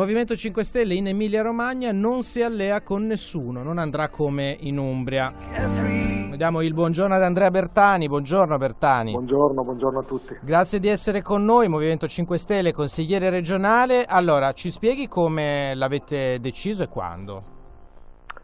Movimento 5 Stelle in Emilia Romagna non si allea con nessuno, non andrà come in Umbria. Diamo il buongiorno ad Andrea Bertani. Buongiorno Bertani. Buongiorno, buongiorno a tutti. Grazie di essere con noi, Movimento 5 Stelle, consigliere regionale. Allora, ci spieghi come l'avete deciso e quando?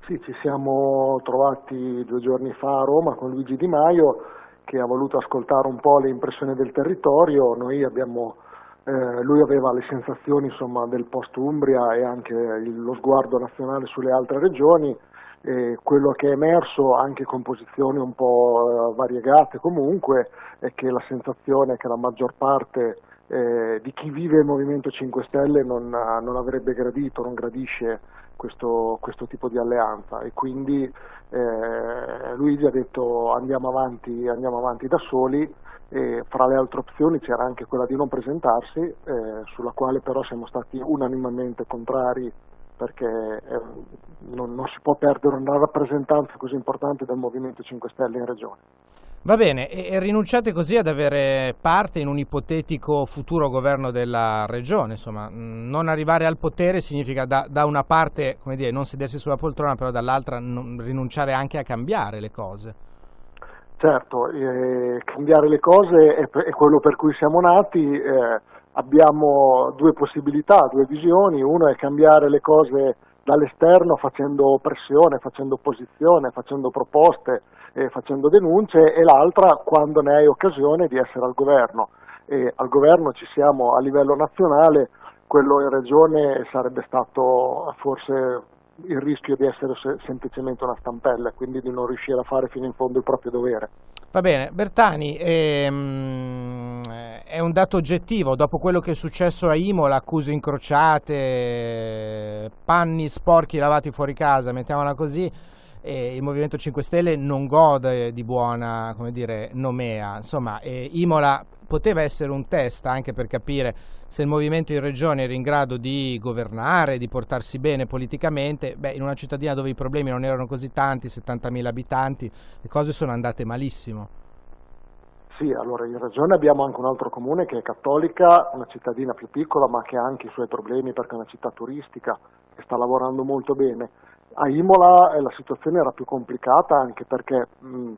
Sì, ci siamo trovati due giorni fa a Roma con Luigi Di Maio che ha voluto ascoltare un po' le impressioni del territorio. Noi abbiamo eh, lui aveva le sensazioni insomma, del post Umbria e anche lo sguardo nazionale sulle altre regioni e quello che è emerso anche con posizioni un po' eh, variegate comunque è che la sensazione è che la maggior parte eh, di chi vive il Movimento 5 Stelle non, non avrebbe gradito, non gradisce questo, questo, tipo di alleanza. E quindi eh, Luigi ha detto andiamo avanti, andiamo avanti da soli e fra le altre opzioni c'era anche quella di non presentarsi, eh, sulla quale però siamo stati unanimemente contrari perché eh, non, non, si può perdere una rappresentanza così importante del Movimento 5 Stelle in Regione. Va bene, e rinunciate così ad avere parte in un ipotetico futuro governo della regione, insomma, non arrivare al potere significa da, da una parte, come dire, non sedersi sulla poltrona, però dall'altra rinunciare anche a cambiare le cose. Certo, eh, cambiare le cose è, è, quello per cui siamo nati, eh, abbiamo due possibilità, due visioni, uno è cambiare le cose dall'esterno facendo pressione, facendo opposizione, facendo proposte, eh, facendo denunce e l'altra quando ne hai occasione di essere al governo. E al governo ci siamo a livello nazionale, quello in regione sarebbe stato forse il rischio di essere semplicemente una stampella, quindi di non riuscire a fare fino in fondo il proprio dovere. Va bene, Bertani, ehm, è un dato oggettivo, dopo quello che è successo a Imola, accuse incrociate, panni sporchi lavati fuori casa, mettiamola così, il Movimento 5 Stelle non gode di buona dire, nomea. Insomma, Imola poteva essere un test anche per capire se il movimento in regione era in grado di governare, di portarsi bene politicamente, beh, in una cittadina dove i problemi non erano così tanti, 70.000 abitanti, le cose sono andate malissimo. Sì, allora in regione abbiamo anche un altro comune che è cattolica, una cittadina più piccola ma che ha anche i suoi problemi perché è una città turistica e sta lavorando molto bene. A Imola eh, la situazione era più complicata anche perché mh,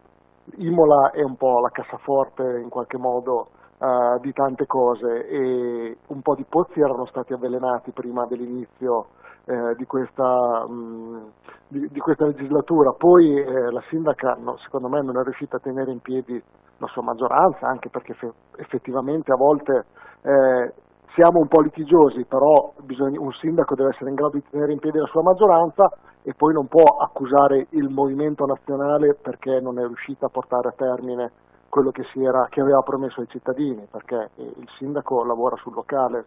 Imola è un po' la cassaforte in qualche modo uh, di tante cose e un po' di pozzi erano stati avvelenati prima dell'inizio eh, di, questa, mh, di, di, questa, legislatura, poi eh, la sindaca no, secondo me non è riuscita a tenere in piedi la sua maggioranza, anche perché effettivamente a volte eh, siamo un po' litigiosi, però bisogna, un sindaco deve essere in grado di tenere in piedi la sua maggioranza e poi non può accusare il movimento nazionale perché non è riuscito a portare a termine quello che, era, che aveva promesso ai cittadini, perché il sindaco lavora sul locale.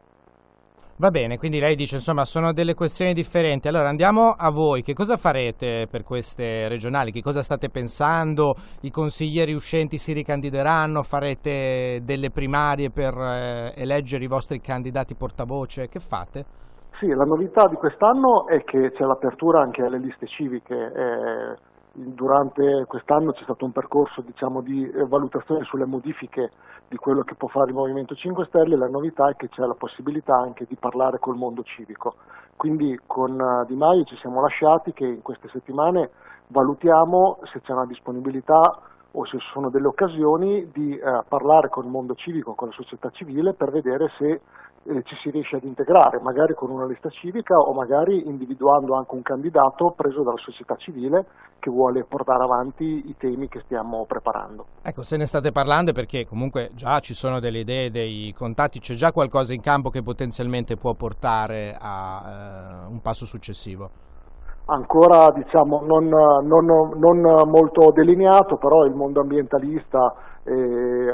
Va bene, quindi lei dice insomma sono delle questioni differenti. Allora andiamo a voi, che cosa farete per queste regionali? Che cosa state pensando? I consiglieri uscenti si ricandideranno? Farete delle primarie per eh, eleggere i vostri candidati portavoce? Che fate? Sì, la novità di quest'anno è che c'è l'apertura anche alle liste civiche. Eh, durante quest'anno c'è stato un percorso diciamo, di valutazione sulle modifiche di quello che può fare il Movimento 5 Stelle, la novità è che c'è la possibilità anche di parlare col mondo civico. Quindi con eh, Di Maio ci siamo lasciati che in queste settimane valutiamo se c'è una disponibilità o se sono delle occasioni di eh, parlare con il mondo civico, con la società civile per vedere se eh, ci si riesce ad integrare, magari con una lista civica o magari individuando anche un candidato preso dalla società civile che vuole portare avanti i temi che stiamo preparando. Ecco, se ne state parlando perché comunque già ci sono delle idee, dei contatti, c'è già qualcosa in campo che potenzialmente può portare a eh, un passo successivo ancora diciamo, non, non, non, molto delineato, però il mondo ambientalista, eh,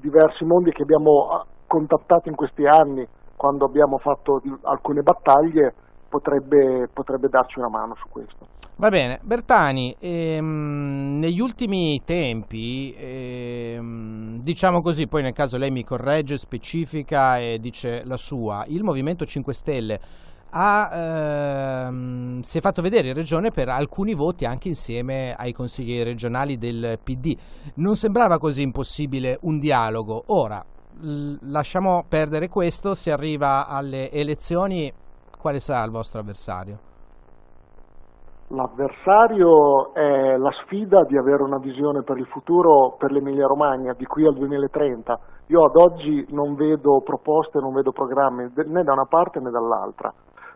diversi mondi che abbiamo contattato in questi anni quando abbiamo fatto alcune battaglie potrebbe, potrebbe darci una mano su questo. Va bene, Bertani, ehm, negli ultimi tempi, ehm, diciamo così, poi nel caso lei mi corregge, specifica e dice la sua, il Movimento 5 Stelle ha, ehm, si è fatto vedere in regione per alcuni voti anche insieme ai consiglieri regionali del PD. Non sembrava così impossibile un dialogo. Ora, lasciamo perdere questo, si arriva alle elezioni, quale sarà il vostro avversario? L'avversario è la sfida di avere una visione per il futuro per l'Emilia Romagna di qui al 2030. Io ad oggi non vedo proposte, non vedo programmi né da una parte né dall'altra.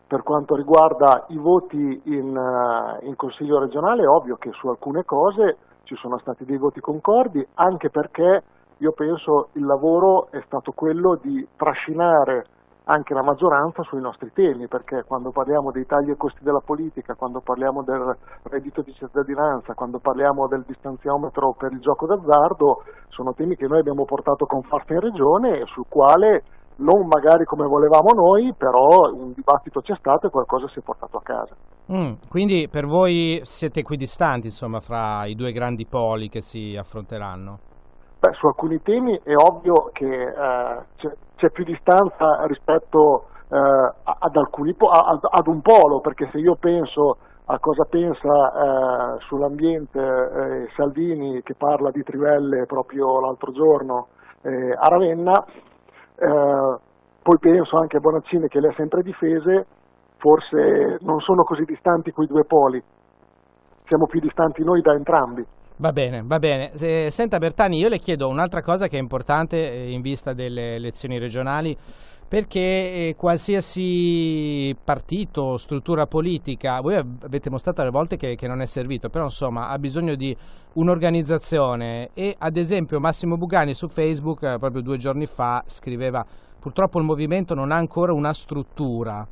Per quanto riguarda i voti in, uh, in Consiglio regionale è ovvio che su alcune cose ci sono stati dei voti concordi, anche perché io penso il lavoro è stato quello di trascinare anche la maggioranza sui nostri temi, perché quando parliamo dei tagli ai costi della politica, quando parliamo del reddito di cittadinanza, quando parliamo del distanziometro per il gioco d'azzardo, sono temi che noi abbiamo portato con forza in regione e sul quale non magari come volevamo noi, però un dibattito c'è stato e qualcosa si è portato a casa. Mm, quindi per voi siete equidistanti insomma fra i due grandi poli che si affronteranno? Beh, su alcuni temi è ovvio che eh, c'è, più distanza rispetto eh, ad, alcuni, ad, ad, un polo, perché se io penso a cosa pensa eh, sull'ambiente eh, Salvini che parla di trivelle proprio l'altro giorno eh, a Ravenna, eh, poi penso anche a Bonaccini che le ha sempre difese, forse non sono così distanti quei due poli, siamo più distanti noi da entrambi. Va bene, va bene. Senta Bertani, io le chiedo un'altra cosa che è importante eh, in vista delle elezioni regionali, perché eh, qualsiasi partito, struttura politica, voi avete mostrato alle volte che, che non è servito, però insomma ha bisogno di un'organizzazione e ad esempio Massimo Bugani su Facebook eh, proprio due giorni fa scriveva purtroppo il movimento non ha ancora una struttura.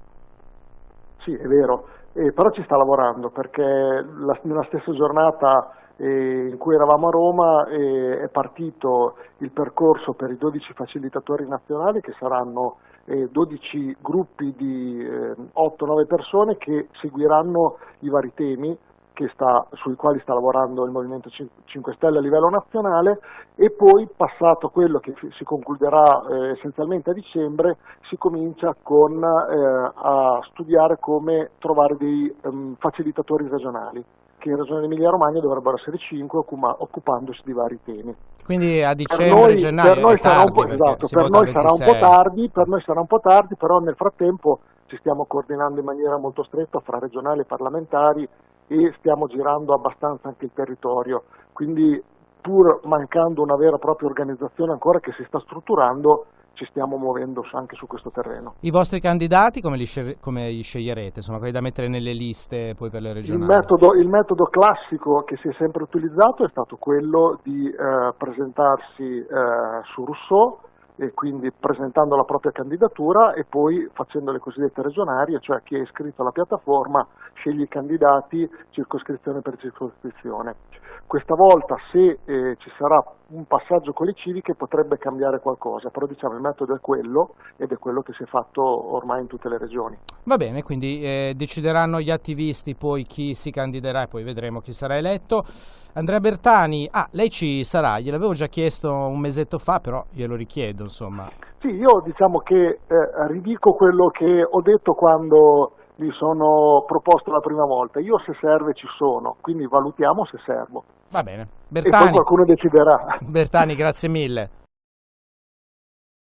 Sì, è vero, eh, però ci sta lavorando perché la, nella stessa giornata in cui eravamo a Roma è partito il percorso per i 12 facilitatori nazionali che saranno 12 gruppi di 8-9 persone che seguiranno i vari temi sta, sui quali sta lavorando il Movimento 5 Stelle a livello nazionale e poi passato quello che si concluderà eh, essenzialmente a dicembre si comincia con, eh, a studiare come trovare dei um, facilitatori regionali che in Regione Emilia Romagna dovrebbero essere 5 occupandosi di vari temi. Quindi a dicembre, gennaio per noi sarà, un po', esatto, per noi sarà un po' tardi, per noi sarà un po' tardi, però nel frattempo ci stiamo coordinando in maniera molto stretta fra regionali e parlamentari e stiamo girando abbastanza anche il territorio. Quindi pur mancando una vera e propria organizzazione ancora che si sta strutturando, ci stiamo muovendo anche su questo terreno. I vostri candidati come li, come li sceglierete? Sono quelli da mettere nelle liste poi per le regionali? Il metodo, il metodo classico che si è sempre utilizzato è stato quello di eh, presentarsi eh, su Rousseau e quindi presentando la propria candidatura e poi facendo le cosiddette regionarie, cioè chi è iscritto alla piattaforma sceglie i candidati circoscrizione per circoscrizione. Questa volta se eh, ci sarà un passaggio con le civiche potrebbe cambiare qualcosa, però diciamo il metodo è quello ed è quello che si è fatto ormai in tutte le regioni. Va bene, quindi eh, decideranno gli attivisti poi chi si candiderà e poi vedremo chi sarà eletto. Andrea Bertani, ah, lei ci sarà, gliel'avevo già chiesto un mesetto fa, però glielo richiedo, insomma. Sì, io diciamo che eh, ridico quello che ho detto quando mi sono proposto la prima volta. Io se serve ci sono, quindi valutiamo se servo. Va bene. Bertani, e poi qualcuno deciderà. Bertani, grazie mille.